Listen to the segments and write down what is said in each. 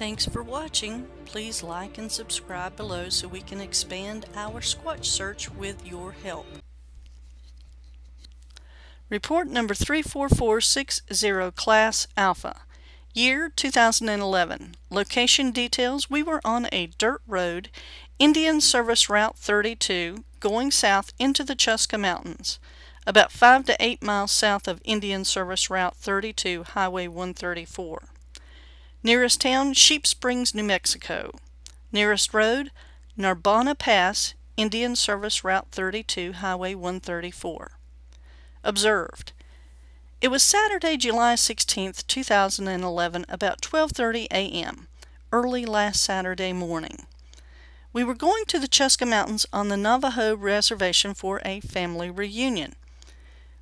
Thanks for watching. Please like and subscribe below so we can expand our Squatch search with your help. Report number 34460 Class Alpha. Year 2011. Location details we were on a dirt road, Indian Service Route 32, going south into the Chuska Mountains, about 5 to 8 miles south of Indian Service Route 32, Highway 134. Nearest town, Sheep Springs, New Mexico. Nearest road, Narbona Pass, Indian Service Route 32, Highway 134. Observed. It was Saturday, July 16, 2011, about 12:30 a.m., early last Saturday morning. We were going to the Chuska Mountains on the Navajo Reservation for a family reunion.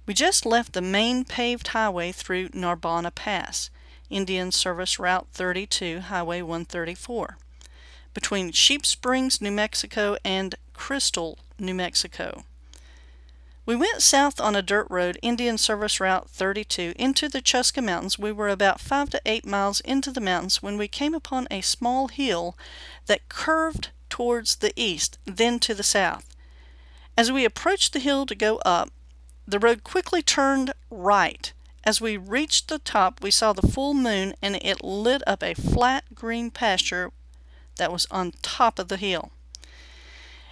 We just left the main paved highway through Narbona Pass, Indian Service Route 32, Highway 134, between Sheep Springs, New Mexico and Crystal, New Mexico. We went south on a dirt road, Indian Service Route 32, into the Chuska Mountains. We were about five to eight miles into the mountains when we came upon a small hill that curved towards the east, then to the south. As we approached the hill to go up, the road quickly turned right. As we reached the top, we saw the full moon and it lit up a flat green pasture that was on top of the hill.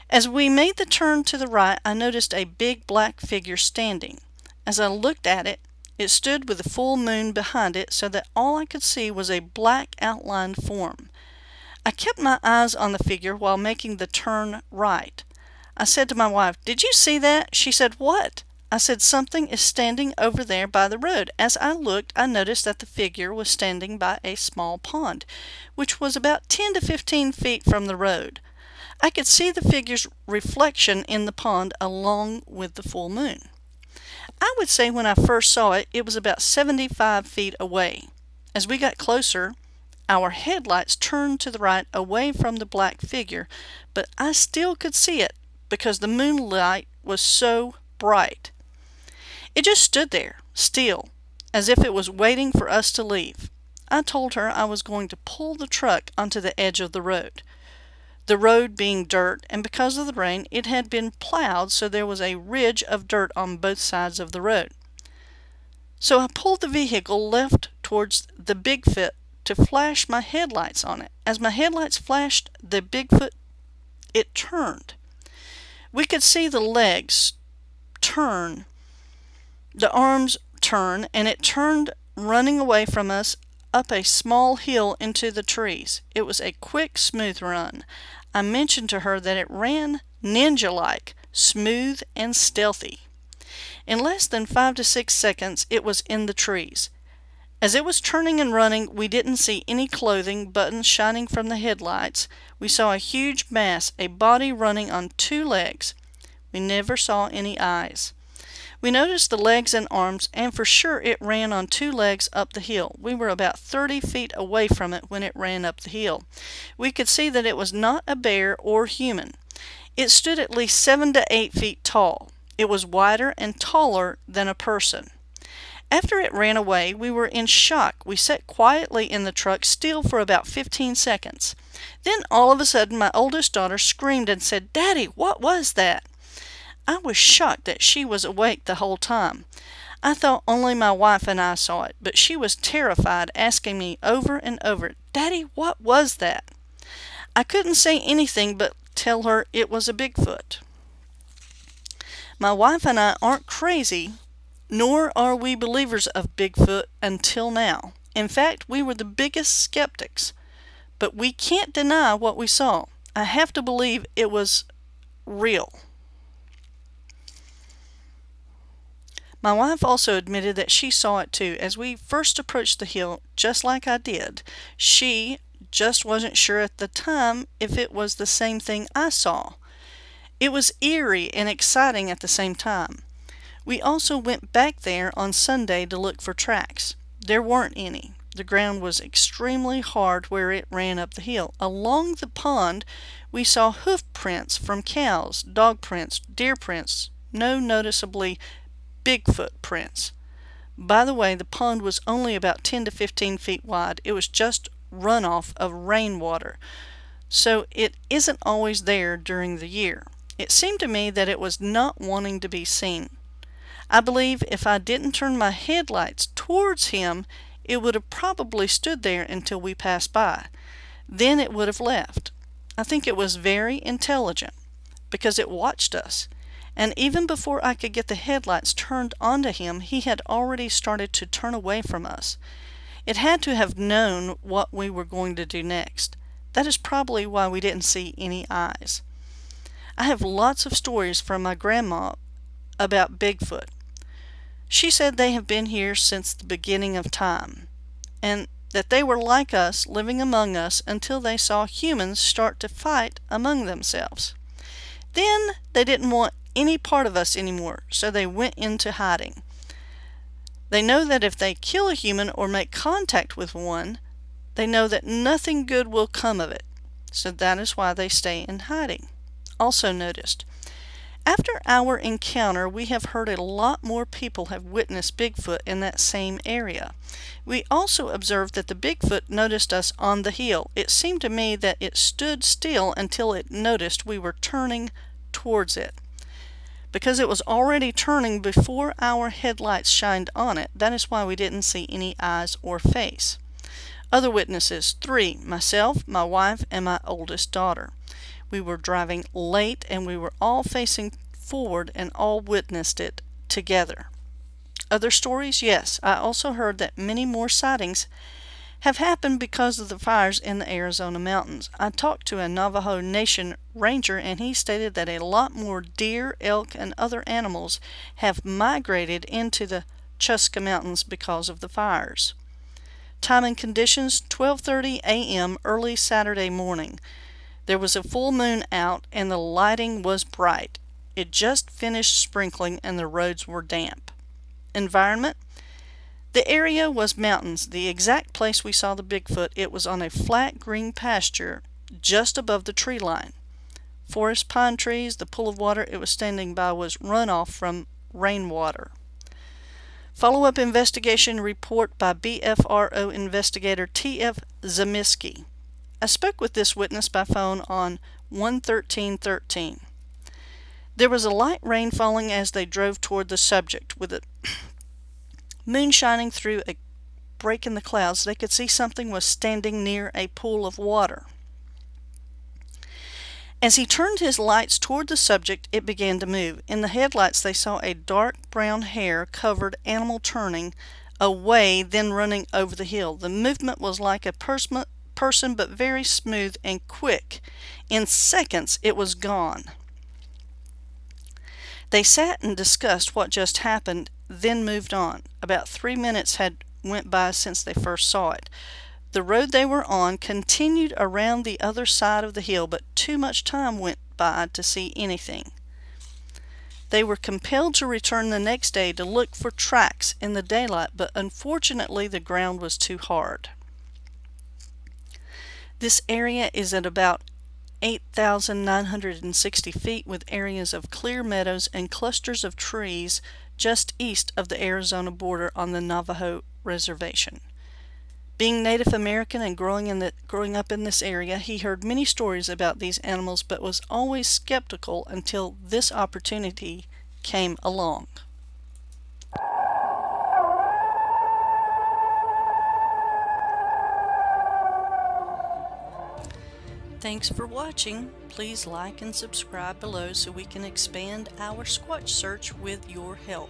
As we made the turn to the right, I noticed a big black figure standing. As I looked at it, it stood with the full moon behind it so that all I could see was a black outlined form. I kept my eyes on the figure while making the turn right. I said to my wife, Did you see that? She said, What? I said, Something is standing over there by the road. As I looked, I noticed that the figure was standing by a small pond, which was about 10 to 15 feet from the road. I could see the figure's reflection in the pond along with the full moon. I would say when I first saw it, it was about 75 feet away. As we got closer, our headlights turned to the right away from the black figure, but I still could see it because the moonlight was so bright. It just stood there, still, as if it was waiting for us to leave. I told her I was going to pull the truck onto the edge of the road the road being dirt, and because of the rain, it had been plowed so there was a ridge of dirt on both sides of the road. So I pulled the vehicle left towards the Bigfoot to flash my headlights on it. As my headlights flashed the Bigfoot, it turned. We could see the legs turn, the arms turn, and it turned running away from us up a small hill into the trees. It was a quick, smooth run. I mentioned to her that it ran ninja-like, smooth and stealthy. In less than five to six seconds, it was in the trees. As it was turning and running, we didn't see any clothing, buttons shining from the headlights. We saw a huge mass, a body running on two legs. We never saw any eyes. We noticed the legs and arms, and for sure it ran on two legs up the hill. We were about 30 feet away from it when it ran up the hill. We could see that it was not a bear or human. It stood at least 7 to 8 feet tall. It was wider and taller than a person. After it ran away, we were in shock. We sat quietly in the truck still for about 15 seconds. Then all of a sudden my oldest daughter screamed and said, Daddy, what was that? I was shocked that she was awake the whole time. I thought only my wife and I saw it, but she was terrified, asking me over and over, Daddy, what was that? I couldn't say anything but tell her it was a Bigfoot. My wife and I aren't crazy, nor are we believers of Bigfoot until now. In fact, we were the biggest skeptics. But we can't deny what we saw. I have to believe it was real. My wife also admitted that she saw it too. As we first approached the hill, just like I did, she just wasn't sure at the time if it was the same thing I saw. It was eerie and exciting at the same time. We also went back there on Sunday to look for tracks. There weren't any. The ground was extremely hard where it ran up the hill. Along the pond, we saw hoof prints from cows, dog prints, deer prints, no noticeably Bigfoot prints. By the way, the pond was only about 10 to 15 feet wide. It was just runoff of rainwater, so it isn't always there during the year. It seemed to me that it was not wanting to be seen. I believe if I didn't turn my headlights towards him, it would have probably stood there until we passed by. Then it would have left. I think it was very intelligent because it watched us. And even before I could get the headlights turned onto him, he had already started to turn away from us. It had to have known what we were going to do next. That is probably why we didn't see any eyes. I have lots of stories from my grandma about Bigfoot. She said they have been here since the beginning of time, and that they were like us, living among us, until they saw humans start to fight among themselves. Then they didn't want any part of us anymore, so they went into hiding. They know that if they kill a human or make contact with one, they know that nothing good will come of it, so that is why they stay in hiding. Also noticed, after our encounter, we have heard a lot more people have witnessed Bigfoot in that same area. We also observed that the Bigfoot noticed us on the hill. It seemed to me that it stood still until it noticed we were turning towards it. Because it was already turning before our headlights shined on it, that is why we didn't see any eyes or face. Other witnesses, three, myself, my wife, and my oldest daughter. We were driving late and we were all facing forward and all witnessed it together. Other stories? Yes. I also heard that many more sightings have happened because of the fires in the Arizona mountains. I talked to a Navajo Nation ranger and he stated that a lot more deer, elk, and other animals have migrated into the Chuska Mountains because of the fires. Time and conditions 12:30 a.m. early Saturday morning. There was a full moon out and the lighting was bright. It just finished sprinkling and the roads were damp. Environment The area was mountains. The exact place we saw the Bigfoot, it was on a flat green pasture just above the tree line. Forest pine trees, the pool of water it was standing by was runoff from rainwater. Follow-up investigation report by BFRO investigator T.F. Zamiski. I spoke with this witness by phone on 11313. There was a light rain falling as they drove toward the subject. With the moon shining through a break in the clouds, they could see something was standing near a pool of water. As he turned his lights toward the subject, it began to move. In the headlights, they saw a dark brown hair covered animal turning away, then running over the hill. The movement was like a person person, but very smooth and quick. In seconds, it was gone. They sat and discussed what just happened, then moved on. About three minutes had went by since they first saw it. The road they were on continued around the other side of the hill, but too much time went by to see anything. They were compelled to return the next day to look for tracks in the daylight, but unfortunately the ground was too hard. This area is at about 8,960 feet with areas of clear meadows and clusters of trees just east of the Arizona border on the Navajo Reservation. Being Native American and growing, in the, growing up in this area, he heard many stories about these animals but was always skeptical until this opportunity came along. Thanks for watching. Please like and subscribe below so we can expand our Squatch search with your help.